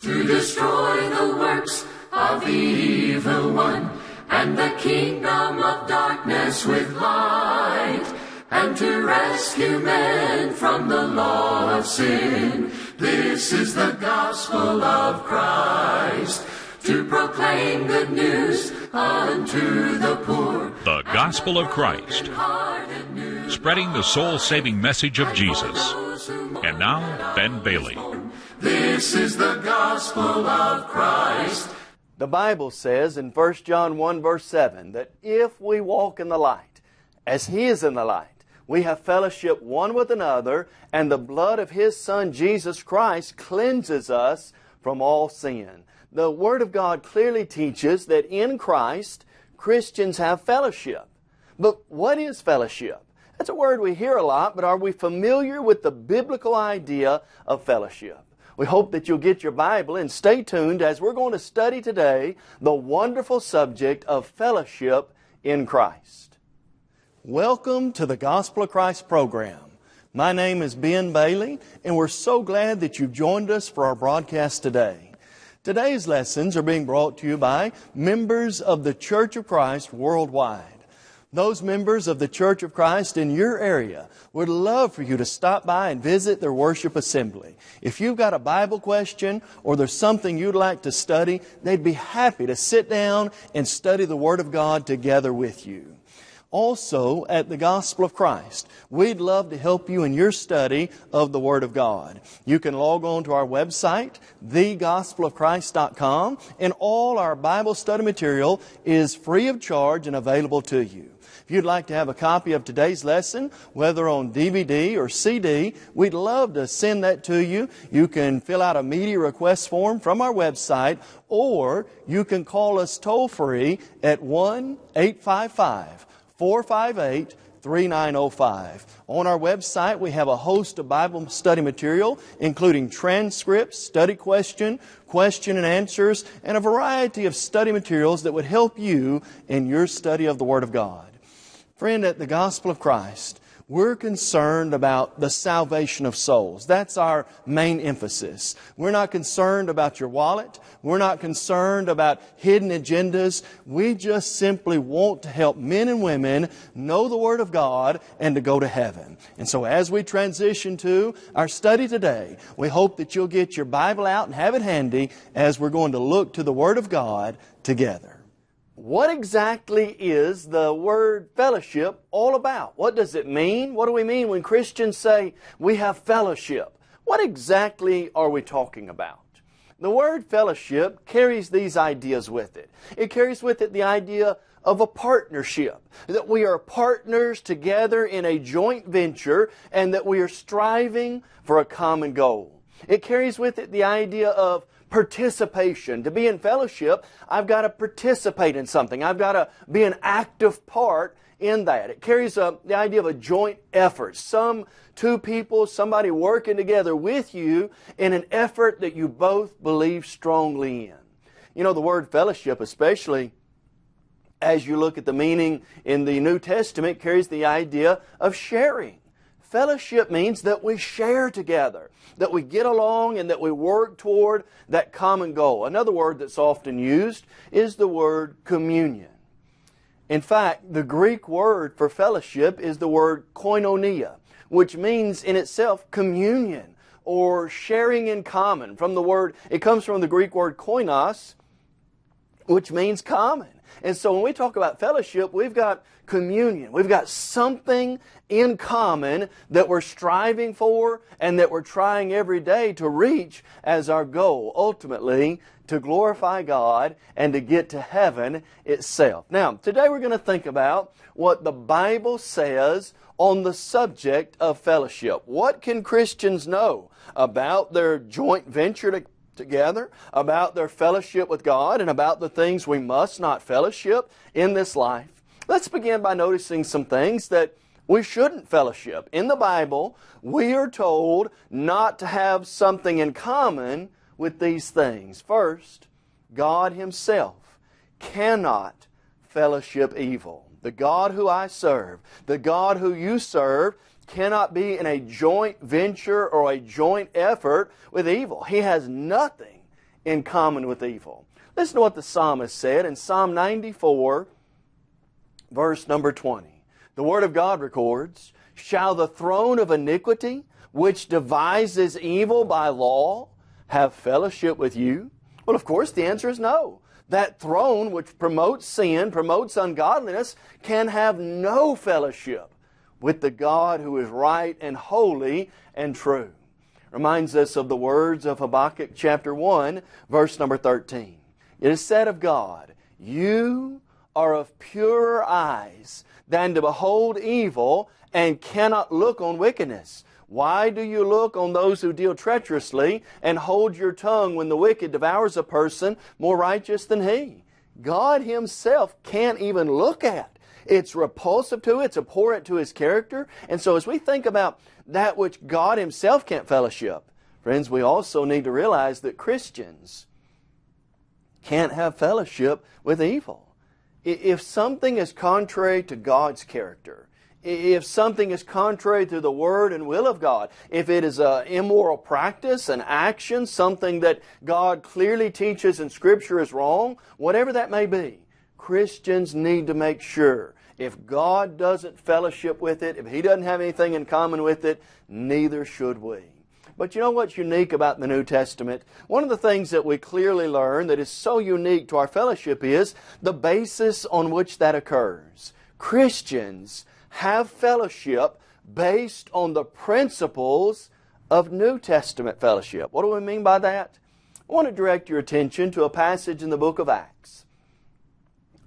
to destroy the works of the evil one, and the kingdom of darkness with light, and to rescue men from the law of sin. This is the gospel of Christ, to proclaim good news unto the poor. The Gospel of Christ, spreading the soul saving message of Jesus. And now, Ben Bailey. This is the gospel of Christ. The Bible says in 1 John 1 verse 7 that if we walk in the light, as He is in the light, we have fellowship one with another, and the blood of His Son Jesus Christ cleanses us from all sin. The Word of God clearly teaches that in Christ, Christians have fellowship. But what is fellowship? That's a word we hear a lot, but are we familiar with the biblical idea of fellowship? We hope that you'll get your Bible and stay tuned as we're going to study today the wonderful subject of fellowship in Christ. Welcome to the Gospel of Christ program. My name is Ben Bailey, and we're so glad that you've joined us for our broadcast today. Today's lessons are being brought to you by members of the Church of Christ worldwide. Those members of the Church of Christ in your area would love for you to stop by and visit their worship assembly. If you've got a Bible question or there's something you'd like to study, they'd be happy to sit down and study the Word of God together with you. Also, at the Gospel of Christ, we'd love to help you in your study of the Word of God. You can log on to our website, thegospelofchrist.com, and all our Bible study material is free of charge and available to you. If you'd like to have a copy of today's lesson, whether on DVD or CD, we'd love to send that to you. You can fill out a media request form from our website, or you can call us toll free at 1 855 458 3905. On our website, we have a host of Bible study material, including transcripts, study question, question and answers, and a variety of study materials that would help you in your study of the Word of God. Friend, at the Gospel of Christ, we're concerned about the salvation of souls. That's our main emphasis. We're not concerned about your wallet. We're not concerned about hidden agendas. We just simply want to help men and women know the Word of God and to go to heaven. And so as we transition to our study today, we hope that you'll get your Bible out and have it handy as we're going to look to the Word of God together. What exactly is the word fellowship all about? What does it mean? What do we mean when Christians say we have fellowship? What exactly are we talking about? The word fellowship carries these ideas with it. It carries with it the idea of a partnership, that we are partners together in a joint venture and that we are striving for a common goal. It carries with it the idea of participation. To be in fellowship, I've got to participate in something. I've got to be an active part in that. It carries a, the idea of a joint effort. Some two people, somebody working together with you in an effort that you both believe strongly in. You know, the word fellowship, especially as you look at the meaning in the New Testament, carries the idea of sharing. Fellowship means that we share together, that we get along and that we work toward that common goal. Another word that's often used is the word communion. In fact, the Greek word for fellowship is the word koinonia, which means in itself communion or sharing in common. From the word, it comes from the Greek word koinos, which means common. And so when we talk about fellowship, we've got communion. We've got something in common that we're striving for and that we're trying every day to reach as our goal, ultimately to glorify God and to get to heaven itself. Now, today we're going to think about what the Bible says on the subject of fellowship. What can Christians know about their joint venture to together, about their fellowship with God, and about the things we must not fellowship in this life. Let's begin by noticing some things that we shouldn't fellowship. In the Bible, we are told not to have something in common with these things. First, God Himself cannot fellowship evil. The God who I serve, the God who you serve, cannot be in a joint venture or a joint effort with evil. He has nothing in common with evil. Listen to what the psalmist said in Psalm 94, verse number 20. The Word of God records, Shall the throne of iniquity, which devises evil by law, have fellowship with you? Well, of course, the answer is no. That throne which promotes sin, promotes ungodliness, can have no fellowship with the God who is right and holy and true. Reminds us of the words of Habakkuk chapter 1, verse number 13. It is said of God, You are of purer eyes than to behold evil and cannot look on wickedness. Why do you look on those who deal treacherously and hold your tongue when the wicked devours a person more righteous than he? God Himself can't even look at. It's repulsive to, it's abhorrent to His character. And so as we think about that which God Himself can't fellowship, friends, we also need to realize that Christians can't have fellowship with evil. If something is contrary to God's character, if something is contrary to the Word and will of God, if it is an immoral practice, an action, something that God clearly teaches in Scripture is wrong, whatever that may be, Christians need to make sure if God doesn't fellowship with it, if He doesn't have anything in common with it, neither should we. But you know what's unique about the New Testament? One of the things that we clearly learn that is so unique to our fellowship is the basis on which that occurs. Christians have fellowship based on the principles of New Testament fellowship. What do we mean by that? I want to direct your attention to a passage in the book of Acts.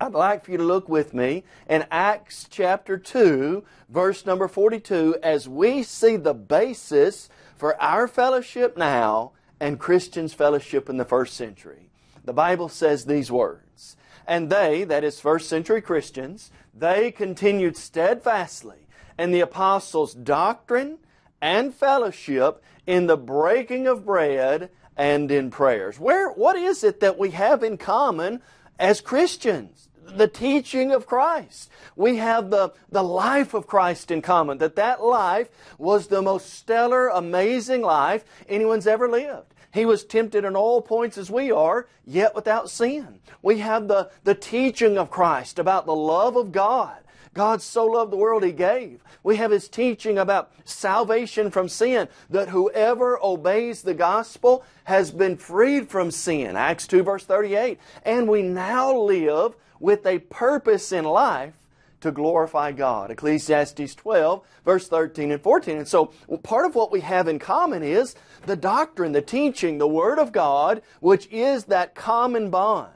I'd like for you to look with me in Acts chapter 2, verse number 42, as we see the basis for our fellowship now and Christians' fellowship in the first century. The Bible says these words, And they, that is first century Christians, they continued steadfastly in the apostles' doctrine and fellowship in the breaking of bread and in prayers. Where, what is it that we have in common as Christians? The teaching of Christ. We have the, the life of Christ in common, that that life was the most stellar, amazing life anyone's ever lived. He was tempted in all points as we are, yet without sin. We have the, the teaching of Christ about the love of God. God so loved the world He gave. We have His teaching about salvation from sin, that whoever obeys the gospel has been freed from sin. Acts 2 verse 38. And we now live with a purpose in life to glorify God. Ecclesiastes 12, verse 13 and 14. And so part of what we have in common is the doctrine, the teaching, the Word of God, which is that common bond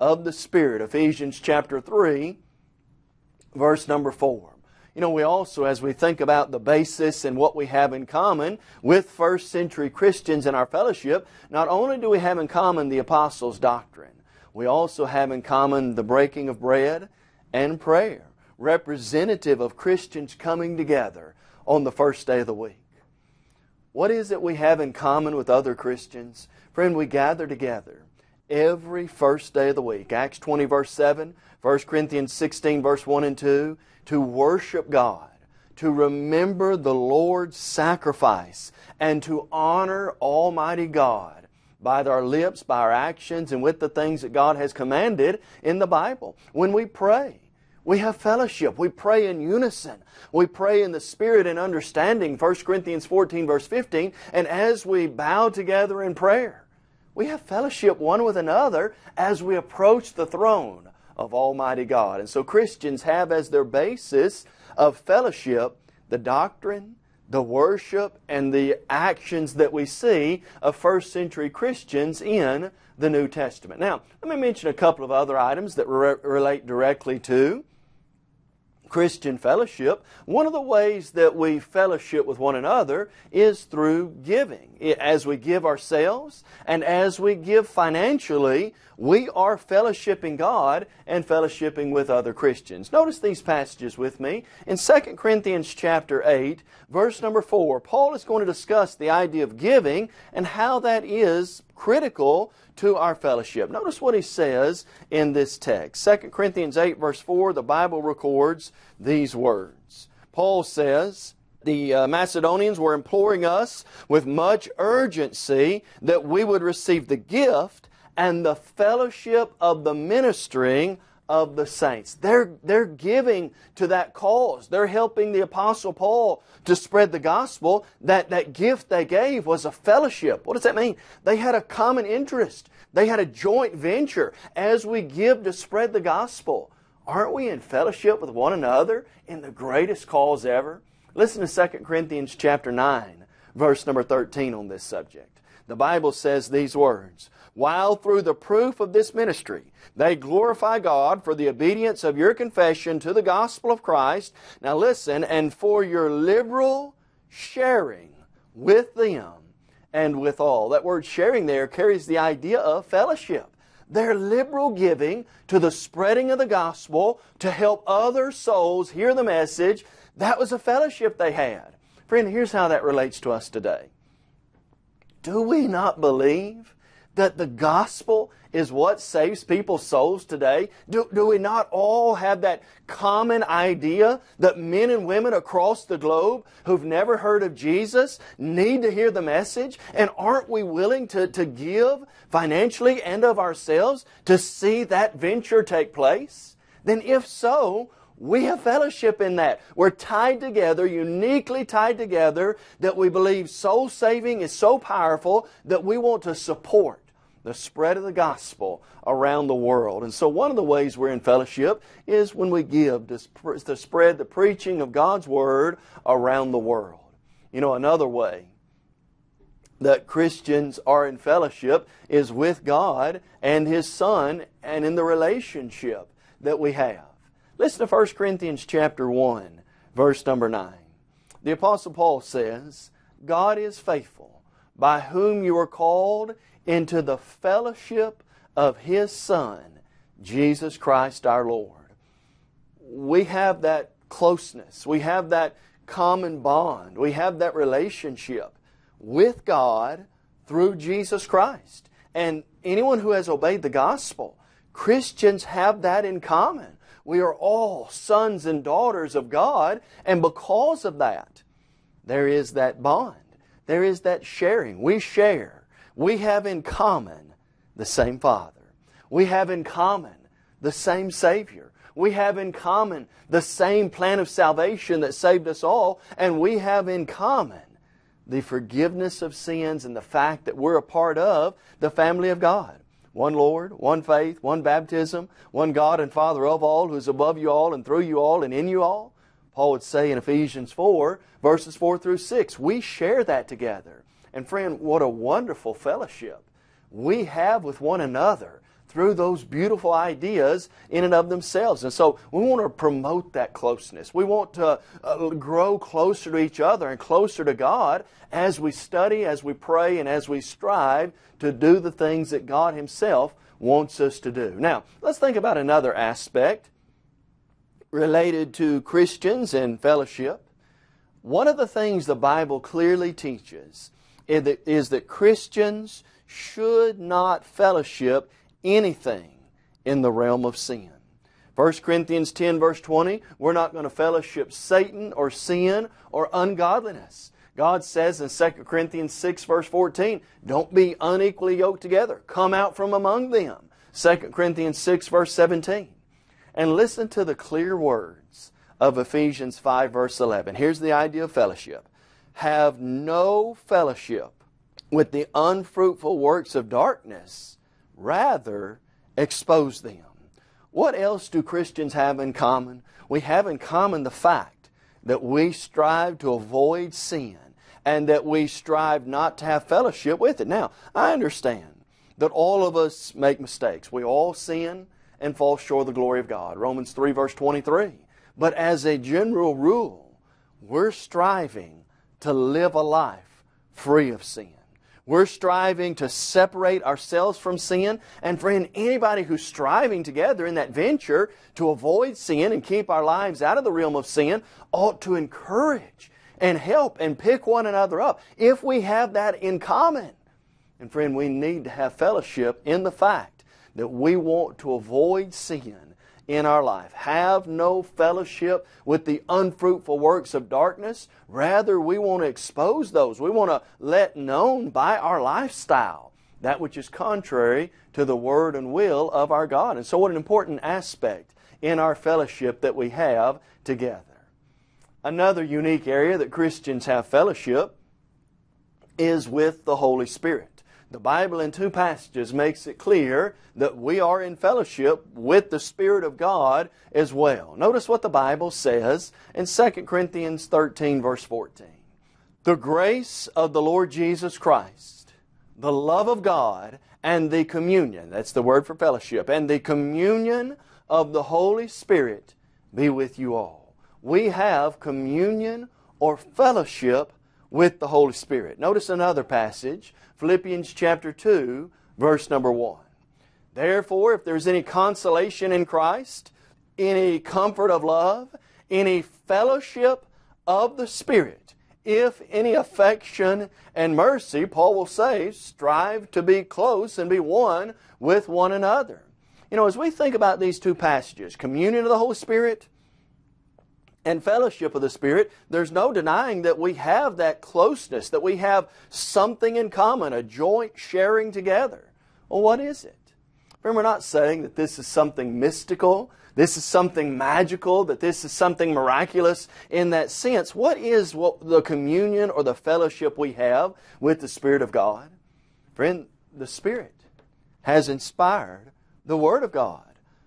of the Spirit. Ephesians chapter 3, verse number 4. You know, we also, as we think about the basis and what we have in common with first century Christians in our fellowship, not only do we have in common the apostles' doctrine, we also have in common the breaking of bread and prayer, representative of Christians coming together on the first day of the week. What is it we have in common with other Christians? Friend, we gather together every first day of the week. Acts 20 verse 7, 1 Corinthians 16 verse 1 and 2, to worship God, to remember the Lord's sacrifice, and to honor Almighty God by our lips, by our actions, and with the things that God has commanded in the Bible. When we pray, we have fellowship. We pray in unison. We pray in the Spirit and understanding, 1 Corinthians 14 verse 15, and as we bow together in prayer, we have fellowship one with another as we approach the throne of Almighty God. And so Christians have as their basis of fellowship the doctrine, the worship and the actions that we see of first century Christians in the New Testament. Now, let me mention a couple of other items that re relate directly to Christian fellowship, one of the ways that we fellowship with one another is through giving. As we give ourselves and as we give financially, we are fellowshipping God and fellowshipping with other Christians. Notice these passages with me. In 2 Corinthians chapter 8, verse number 4, Paul is going to discuss the idea of giving and how that is critical to our fellowship. Notice what he says in this text. 2 Corinthians 8 verse 4, the Bible records these words. Paul says, the uh, Macedonians were imploring us with much urgency that we would receive the gift and the fellowship of the ministering of the saints. They're, they're giving to that cause. They're helping the Apostle Paul to spread the gospel. That, that gift they gave was a fellowship. What does that mean? They had a common interest. They had a joint venture as we give to spread the gospel. Aren't we in fellowship with one another in the greatest cause ever? Listen to 2 Corinthians chapter 9, verse number 13 on this subject. The Bible says these words, while through the proof of this ministry they glorify God for the obedience of your confession to the gospel of Christ. Now listen, and for your liberal sharing with them and with all. That word sharing there carries the idea of fellowship. Their liberal giving to the spreading of the gospel to help other souls hear the message, that was a fellowship they had. Friend, here's how that relates to us today. Do we not believe that the gospel is what saves people's souls today? Do, do we not all have that common idea that men and women across the globe who've never heard of Jesus need to hear the message? And aren't we willing to, to give financially and of ourselves to see that venture take place? Then if so, we have fellowship in that. We're tied together, uniquely tied together, that we believe soul saving is so powerful that we want to support the spread of the gospel around the world. And so one of the ways we're in fellowship is when we give to, spread the preaching of God's Word around the world. You know, another way that Christians are in fellowship is with God and His Son and in the relationship that we have. Listen to 1 Corinthians chapter 1, verse number 9. The Apostle Paul says, God is faithful, by whom you are called into the fellowship of His Son, Jesus Christ our Lord. We have that closeness. We have that common bond. We have that relationship with God through Jesus Christ. And anyone who has obeyed the gospel, Christians have that in common. We are all sons and daughters of God, and because of that, there is that bond. There is that sharing. We share we have in common the same Father. We have in common the same Savior. We have in common the same plan of salvation that saved us all, and we have in common the forgiveness of sins and the fact that we're a part of the family of God. One Lord, one faith, one baptism, one God and Father of all, who is above you all and through you all and in you all. Paul would say in Ephesians 4, verses 4 through 6, we share that together. And friend, what a wonderful fellowship we have with one another through those beautiful ideas in and of themselves. And so we want to promote that closeness. We want to uh, grow closer to each other and closer to God as we study, as we pray, and as we strive to do the things that God Himself wants us to do. Now, let's think about another aspect related to Christians and fellowship. One of the things the Bible clearly teaches is that Christians should not fellowship anything in the realm of sin. 1 Corinthians 10 verse 20, we're not going to fellowship Satan or sin or ungodliness. God says in 2 Corinthians 6 verse 14, don't be unequally yoked together. Come out from among them. 2 Corinthians 6 verse 17. And listen to the clear words of Ephesians 5 verse 11. Here's the idea of fellowship have no fellowship with the unfruitful works of darkness, rather expose them. What else do Christians have in common? We have in common the fact that we strive to avoid sin and that we strive not to have fellowship with it. Now, I understand that all of us make mistakes. We all sin and fall short of the glory of God. Romans 3 verse 23. But as a general rule, we're striving to live a life free of sin. We're striving to separate ourselves from sin. And friend, anybody who's striving together in that venture to avoid sin and keep our lives out of the realm of sin ought to encourage and help and pick one another up if we have that in common. And friend, we need to have fellowship in the fact that we want to avoid sin in our life. Have no fellowship with the unfruitful works of darkness. Rather, we want to expose those. We want to let known by our lifestyle that which is contrary to the word and will of our God. And so, what an important aspect in our fellowship that we have together. Another unique area that Christians have fellowship is with the Holy Spirit. The Bible in two passages makes it clear that we are in fellowship with the Spirit of God as well. Notice what the Bible says in 2 Corinthians 13 verse 14. The grace of the Lord Jesus Christ, the love of God, and the communion, that's the word for fellowship, and the communion of the Holy Spirit be with you all. We have communion or fellowship with the Holy Spirit. Notice another passage, Philippians chapter 2, verse number 1. Therefore, if there's any consolation in Christ, any comfort of love, any fellowship of the Spirit, if any affection and mercy, Paul will say, strive to be close and be one with one another. You know, as we think about these two passages, communion of the Holy Spirit and fellowship of the Spirit, there's no denying that we have that closeness, that we have something in common, a joint sharing together. Well, what is it? Friend, we're not saying that this is something mystical, this is something magical, that this is something miraculous in that sense. What is what the communion or the fellowship we have with the Spirit of God? Friend, the Spirit has inspired the Word of God.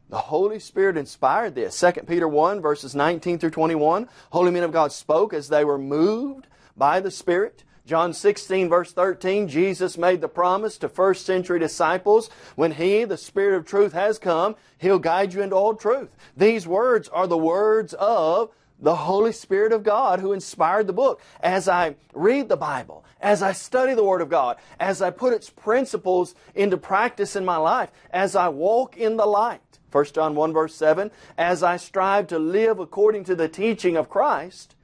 The Holy Spirit inspired this. 2 Peter 1 verses 19 through 21. Holy men of God spoke as they were moved by the Spirit. John 16 verse 13, Jesus made the promise to first century disciples, when He, the Spirit of truth, has come, He'll guide you into all truth. These words are the words of the Holy Spirit of God who inspired the book. As I read the Bible, as I study the Word of God, as I put its principles into practice in my life, as I walk in the light, 1 John 1 verse 7, as I strive to live according to the teaching of Christ,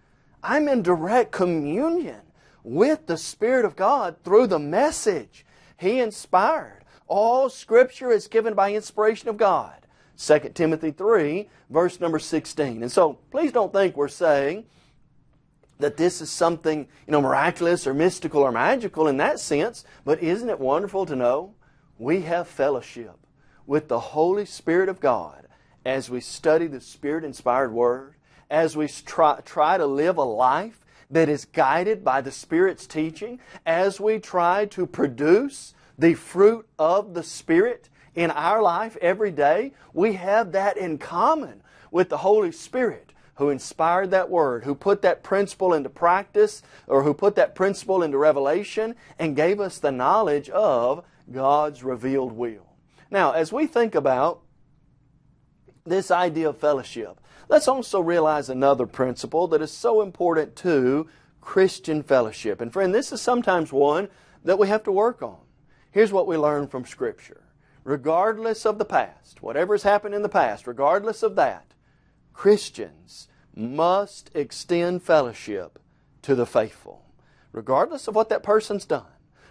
I'm in direct communion with the Spirit of God through the message He inspired. All Scripture is given by inspiration of God. 2 Timothy 3, verse number 16. And so, please don't think we're saying that this is something, you know, miraculous or mystical or magical in that sense, but isn't it wonderful to know we have fellowship with the Holy Spirit of God as we study the Spirit-inspired Word, as we try, try to live a life that is guided by the Spirit's teaching, as we try to produce the fruit of the Spirit in our life every day, we have that in common with the Holy Spirit who inspired that word, who put that principle into practice, or who put that principle into revelation, and gave us the knowledge of God's revealed will. Now, as we think about this idea of fellowship, let's also realize another principle that is so important to Christian fellowship. And friend, this is sometimes one that we have to work on. Here's what we learn from Scripture regardless of the past, whatever has happened in the past, regardless of that, Christians must extend fellowship to the faithful, regardless of what that person's done,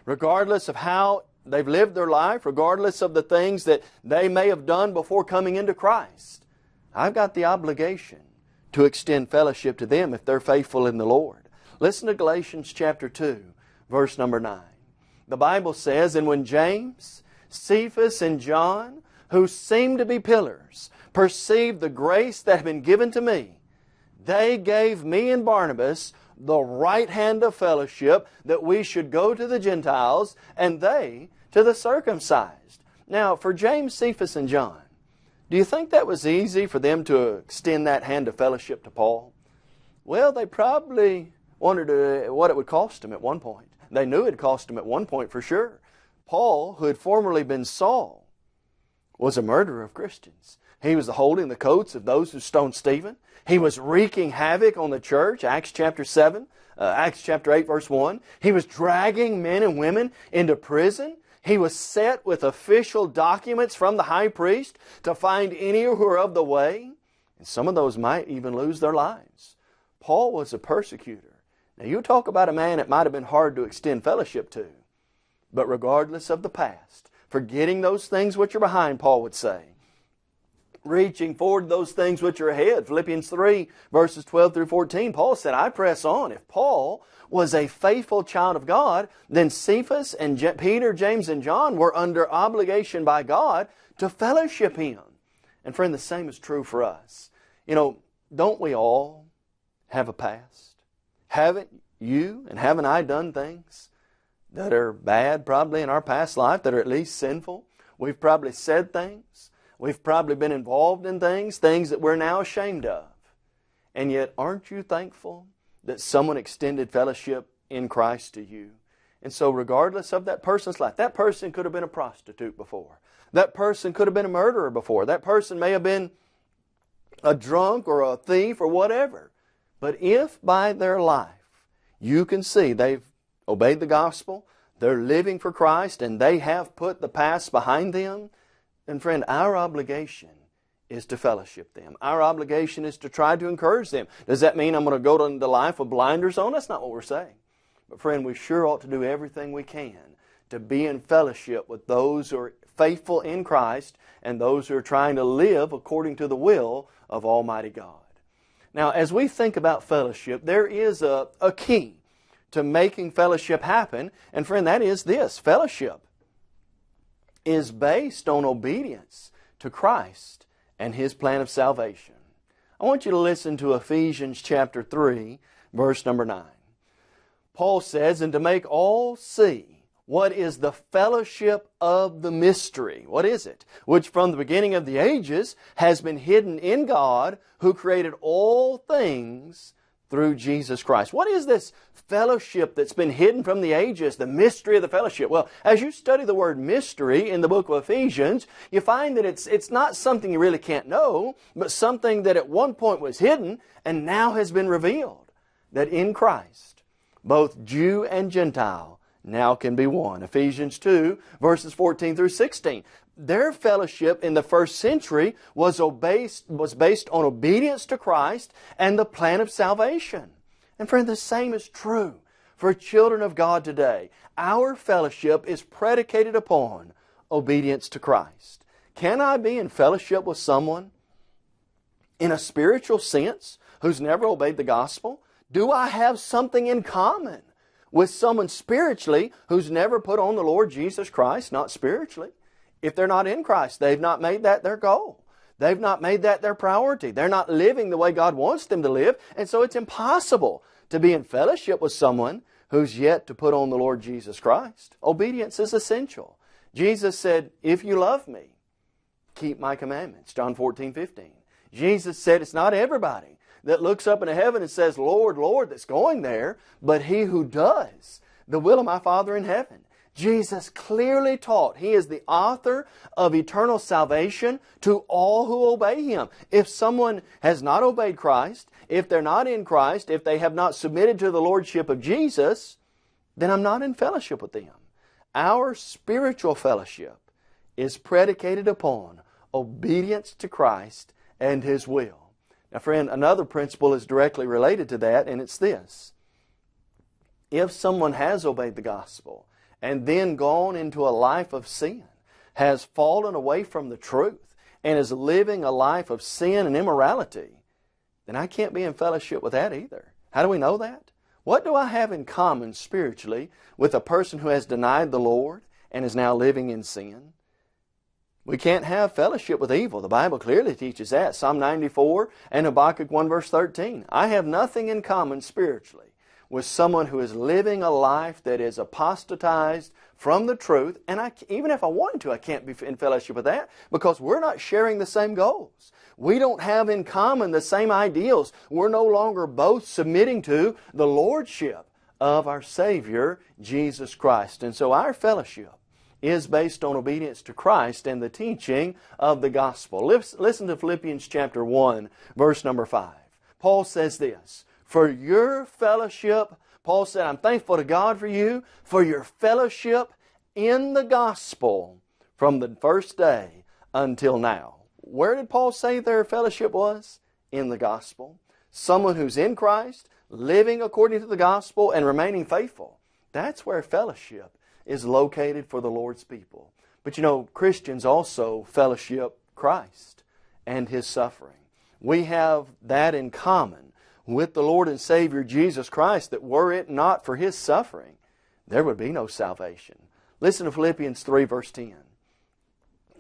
regardless of how they've lived their life, regardless of the things that they may have done before coming into Christ. I've got the obligation to extend fellowship to them if they're faithful in the Lord. Listen to Galatians chapter 2, verse number 9. The Bible says, And when James, Cephas and John, who seemed to be pillars, perceived the grace that had been given to me, they gave me and Barnabas the right hand of fellowship that we should go to the Gentiles and they to the circumcised. Now, for James, Cephas, and John, do you think that was easy for them to extend that hand of fellowship to Paul? Well, they probably wondered uh, what it would cost them at one point. They knew it cost them at one point for sure. Paul, who had formerly been Saul, was a murderer of Christians. He was holding the coats of those who stoned Stephen. He was wreaking havoc on the church, Acts chapter 7, uh, Acts chapter 8, verse 1. He was dragging men and women into prison. He was set with official documents from the high priest to find any who are of the way. And some of those might even lose their lives. Paul was a persecutor. Now, you talk about a man it might have been hard to extend fellowship to. But regardless of the past, forgetting those things which are behind, Paul would say, reaching forward those things which are ahead. Philippians 3, verses 12 through 14, Paul said, I press on. If Paul was a faithful child of God, then Cephas and Je- Peter, James, and John were under obligation by God to fellowship him. And friend, the same is true for us. You know, don't we all have a past? Haven't you and haven't I done things that are bad probably in our past life, that are at least sinful? We've probably said things We've probably been involved in things, things that we're now ashamed of. And yet, aren't you thankful that someone extended fellowship in Christ to you? And so, regardless of that person's life, that person could have been a prostitute before. That person could have been a murderer before. That person may have been a drunk or a thief or whatever. But if by their life you can see they've obeyed the gospel, they're living for Christ, and they have put the past behind them, and friend, our obligation is to fellowship them. Our obligation is to try to encourage them. Does that mean I'm going to go into life with blinders on? That's not what we're saying. But friend, we sure ought to do everything we can to be in fellowship with those who are faithful in Christ and those who are trying to live according to the will of Almighty God. Now, as we think about fellowship, there is a, a key to making fellowship happen. And friend, that is this fellowship is based on obedience to Christ and His plan of salvation. I want you to listen to Ephesians chapter 3, verse number 9. Paul says, And to make all see what is the fellowship of the mystery. What is it? Which from the beginning of the ages has been hidden in God who created all things through Jesus Christ. What is this fellowship that's been hidden from the ages, the mystery of the fellowship? Well, as you study the word mystery in the book of Ephesians, you find that it's, it's not something you really can't know, but something that at one point was hidden and now has been revealed. That in Christ, both Jew and Gentile now can be one. Ephesians 2, verses 14 through 16 their fellowship in the first century was, based, was based on obedience to Christ and the plan of salvation. And friend, the same is true for children of God today. Our fellowship is predicated upon obedience to Christ. Can I be in fellowship with someone in a spiritual sense who's never obeyed the gospel? Do I have something in common with someone spiritually who's never put on the Lord Jesus Christ? Not spiritually if they're not in Christ. They've not made that their goal. They've not made that their priority. They're not living the way God wants them to live. And so it's impossible to be in fellowship with someone who's yet to put on the Lord Jesus Christ. Obedience is essential. Jesus said, If you love me, keep my commandments. John 14, 15. Jesus said, It's not everybody that looks up into heaven and says, Lord, Lord, that's going there, but he who does the will of my Father in heaven. Jesus clearly taught He is the author of eternal salvation to all who obey Him. If someone has not obeyed Christ, if they're not in Christ, if they have not submitted to the Lordship of Jesus, then I'm not in fellowship with them. Our spiritual fellowship is predicated upon obedience to Christ and His will. Now, friend, another principle is directly related to that, and it's this. If someone has obeyed the gospel, and then gone into a life of sin, has fallen away from the truth, and is living a life of sin and immorality, then I can't be in fellowship with that either. How do we know that? What do I have in common spiritually with a person who has denied the Lord and is now living in sin? We can't have fellowship with evil. The Bible clearly teaches that. Psalm 94 and Habakkuk 1 verse 13. I have nothing in common spiritually with someone who is living a life that is apostatized from the truth, and I, even if I wanted to, I can't be in fellowship with that because we're not sharing the same goals. We don't have in common the same ideals. We're no longer both submitting to the Lordship of our Savior, Jesus Christ. And so our fellowship is based on obedience to Christ and the teaching of the gospel. Listen to Philippians chapter 1, verse number 5. Paul says this, for your fellowship. Paul said, I'm thankful to God for you, for your fellowship in the gospel from the first day until now. Where did Paul say their fellowship was? In the gospel. Someone who's in Christ, living according to the gospel, and remaining faithful. That's where fellowship is located for the Lord's people. But you know, Christians also fellowship Christ and His suffering. We have that in common with the Lord and Savior Jesus Christ that were it not for His suffering, there would be no salvation. Listen to Philippians 3 verse 10.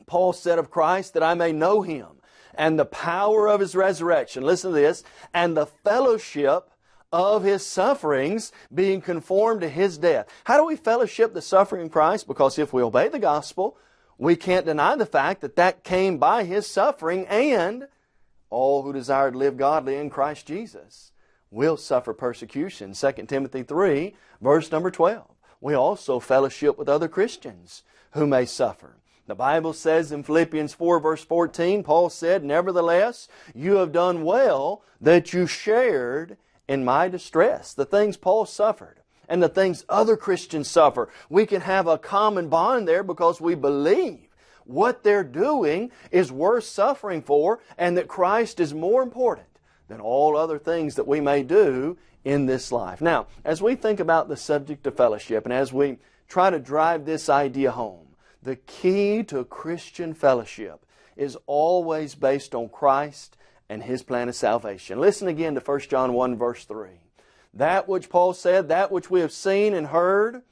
Paul said of Christ that I may know Him and the power of His resurrection. Listen to this. And the fellowship of His sufferings being conformed to His death. How do we fellowship the suffering Christ? Because if we obey the gospel, we can't deny the fact that that came by His suffering and all who desire to live godly in Christ Jesus will suffer persecution. 2 Timothy 3 verse number 12. We also fellowship with other Christians who may suffer. The Bible says in Philippians 4 verse 14, Paul said, Nevertheless, you have done well that you shared in my distress. The things Paul suffered and the things other Christians suffer. We can have a common bond there because we believe what they're doing is worth suffering for and that Christ is more important than all other things that we may do in this life. Now, as we think about the subject of fellowship and as we try to drive this idea home, the key to Christian fellowship is always based on Christ and His plan of salvation. Listen again to 1 John 1 verse 3. That which Paul said, that which we have seen and heard,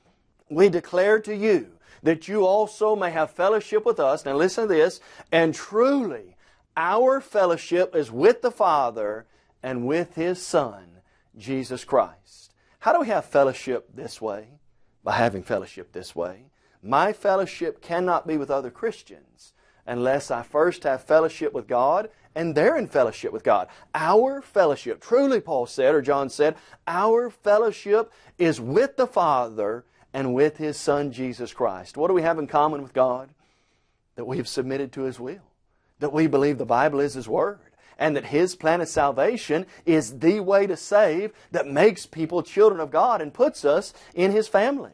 we declare to you, that you also may have fellowship with us. Now listen to this. And truly, our fellowship is with the Father and with His Son, Jesus Christ. How do we have fellowship this way? By having fellowship this way. My fellowship cannot be with other Christians unless I first have fellowship with God and they're in fellowship with God. Our fellowship, truly Paul said, or John said, our fellowship is with the Father and with His Son Jesus Christ. What do we have in common with God? That we have submitted to His will. That we believe the Bible is His Word. And that His plan of salvation is the way to save that makes people children of God and puts us in His family.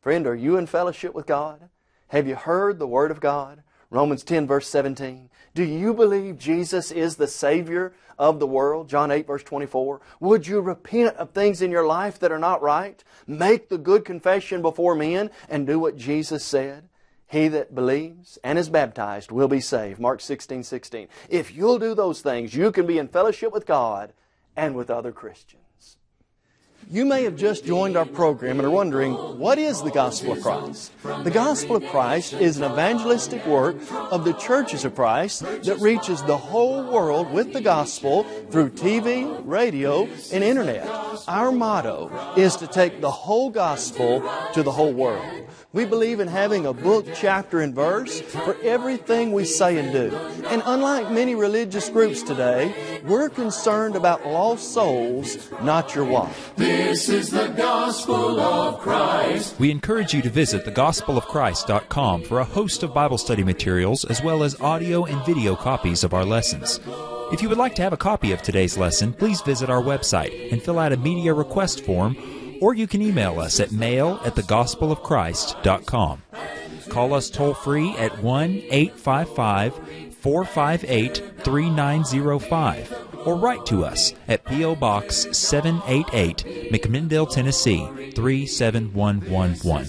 Friend, are you in fellowship with God? Have you heard the Word of God? Romans 10 verse 17. Do you believe Jesus is the Savior of the world? John 8 verse 24. Would you repent of things in your life that are not right? Make the good confession before men and do what Jesus said? He that believes and is baptized will be saved. Mark 16, 16. If you'll do those things, you can be in fellowship with God and with other Christians. You may have just joined our program and are wondering, what is the Gospel of Christ? The Gospel of Christ is an evangelistic work of the churches of Christ that reaches the whole world with the Gospel through TV, radio, and Internet. Our motto is to take the whole Gospel to the whole world. We believe in having a book, chapter, and verse for everything we say and do. And unlike many religious groups today, we're concerned about lost souls, not your wife. This is the gospel of Christ. We encourage you to visit thegospelofchrist.com for a host of Bible study materials as well as audio and video copies of our lessons. If you would like to have a copy of today's lesson, please visit our website and fill out a media request form or you can email us at mail at thegospelofchrist.com. Call us toll free at 1 855 458 3905 or write to us at P.O. Box 788, McMinnville, Tennessee 37111.